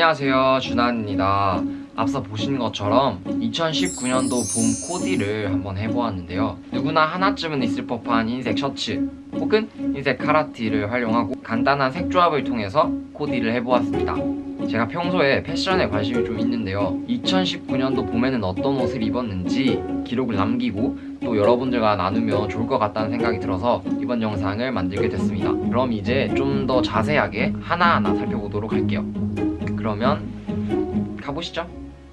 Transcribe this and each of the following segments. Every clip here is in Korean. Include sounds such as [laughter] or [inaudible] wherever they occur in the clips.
안녕하세요. 준환입니다. 앞서 보신 것처럼 2019년도 봄 코디를 한번 해보았는데요. 누구나 하나쯤은 있을 법한 흰색 셔츠 혹은 흰색 카라티를 활용하고 간단한 색 조합을 통해서 코디를 해보았습니다. 제가 평소에 패션에 관심이 좀 있는데요. 2019년도 봄에는 어떤 옷을 입었는지 기록을 남기고 또 여러분들과 나누면 좋을 것 같다는 생각이 들어서 이번 영상을 만들게 됐습니다. 그럼 이제 좀 더 자세하게 하나하나 살펴보도록 할게요 그러면 가보시죠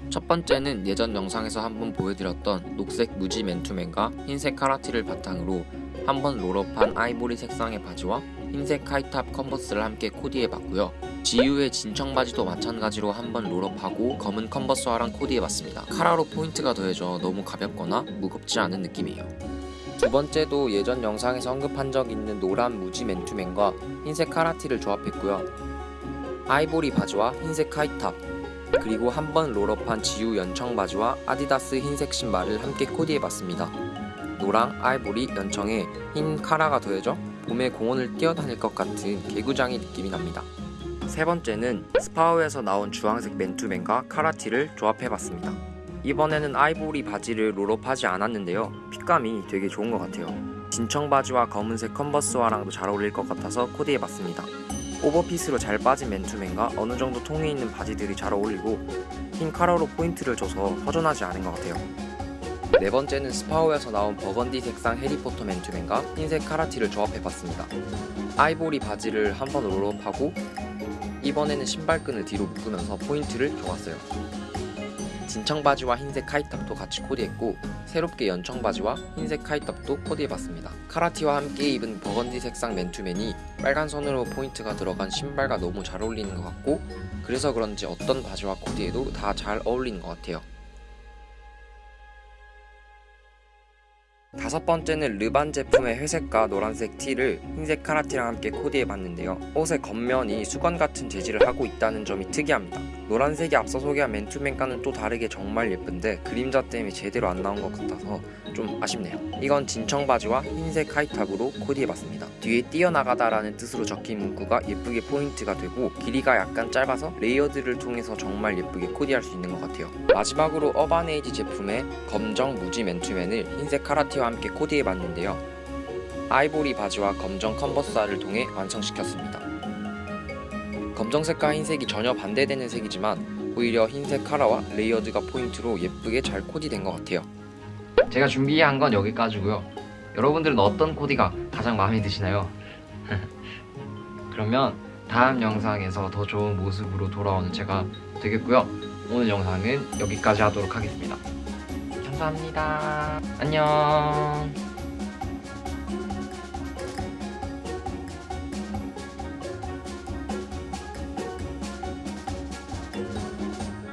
첫 번째는 예전 영상에서 한번 보여드렸던 녹색 무지 맨투맨과 흰색 카라티를 바탕으로 한번 roll up한 아이보리 색상의 바지와 흰색 high top 컨버스를 함께 코디해봤고요. GU의 진청 바지도 마찬가지로 한번 roll up하고 검은 컨버스화랑 코디해봤습니다. 카라로 포인트가 더해져 너무 가볍거나 무겁지 않은 느낌이에요. 두 번째도 예전 영상에서 언급한 적 있는 노란 무지 맨투맨과 흰색 카라티를 조합했고요. 아이보리 바지와 흰색 high top 그리고 한 번 roll up한 GU 연청 바지와 아디다스 흰색 신발을 함께 코디해봤습니다. 노랑, 아이보리, 연청에 흰 카라가 더해져 봄에 공원을 뛰어다닐 것 같은 개구쟁이 느낌이 납니다. 세 번째는 스파오에서 나온 주황색 맨투맨과 카라티를 조합해봤습니다. 이번에는 아이보리 바지를 roll up하지 않았는데요. fit감이 되게 좋은 것 같아요. 진청 바지와 검은색 컨버스화랑도 잘 어울릴 것 같아서 코디해봤습니다. 오버핏으로 잘 빠진 맨투맨과 어느 정도 통이 있는 바지들이 잘 어울리고 흰 카라로 포인트를 줘서 허전하지 않은 것 같아요. 네 번째는 스파오에서 나온 버건디 색상 해리포터 맨투맨과 흰색 카라티를 조합해봤습니다. 아이보리 바지를 한번 roll up하고 이번에는 신발끈을 뒤로 묶으면서 포인트를 줘봤어요. 진청 바지와 흰색 high top도 같이 코디했고 새롭게 연청 바지와 흰색 high top도 코디해봤습니다. 카라티와 함께 입은 버건디 색상 맨투맨이 빨간 선으로 포인트가 들어간 신발과 너무 잘 어울리는 것 같고 그래서 그런지 어떤 바지와 코디해도 다 잘 어울리는 것 같아요. 다섯 번째는 르반 제품의 회색과 노란색 티를 흰색 카라티랑 함께 코디해봤는데요. 옷의 겉면이 수건 같은 재질을 하고 있다는 점이 특이합니다. 노란색이 앞서 소개한 맨투맨과는 또 다르게 정말 예쁜데 그림자 때문에 제대로 안 나온 것 같아서 좀 아쉽네요. 이건 진청 바지와 흰색 high top으로 코디해봤습니다. 뒤에 뛰어나가다 라는 뜻으로 적힌 문구가 예쁘게 포인트가 되고 길이가 약간 짧아서 layered를 통해서 정말 예쁘게 코디할 수 있는 것 같아요. 마지막으로 어바네이지 제품의 검정 무지 맨투맨을 흰색 카라티 와 함께 코디해 봤는데요. 아이보리 바지와 검정 컨버스화를 통해 완성시켰습니다. 검정색과 흰색이 전혀 반대되는 색이지만 오히려 흰색 카라와 layered가 포인트로 예쁘게 잘 코디된 것 같아요. 제가 준비한 건 여기까지고요 여러분들은 어떤 코디가 가장 마음에 드시나요? [laughs] 그러면 다음 영상에서 더 좋은 모습으로 돌아오는 제가 되겠고요 오늘 영상은 여기까지 하도록 하겠습니다 감사합니다. 안녕